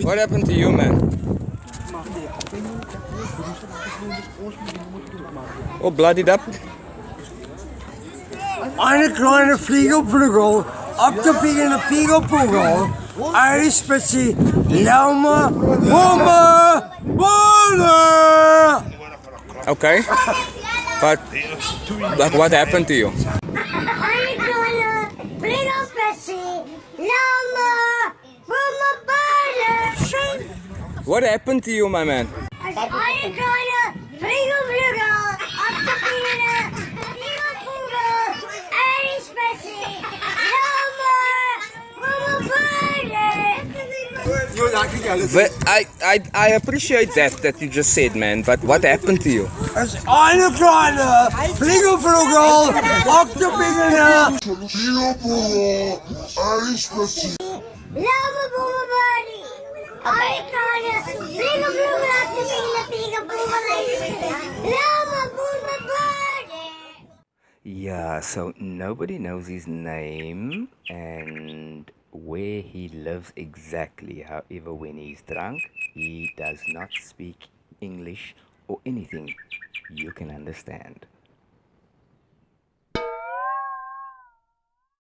What happened to you, man? Oh, bloodied up. Eine kleine Fliegerprügel, op de piegende Fliegerprügel, ijspecie, laume, bommen, bonen! Okay. But, like, what happened to you? Eine kleine Fliegerspecie, Lama, What happened to you, my man? Eine kleine Fliegerflügel, op de piegende Fliegerprügel, ijspecie, Lama, Bummelbeine. But I, I, I appreciate that, that you just said, man. But what happened to you? Es ist eine kleine Fliegerprügel, op de piegende Yeah, so nobody knows his name and where he lives exactly. However, when he's drunk, he does not speak English or anything you can understand.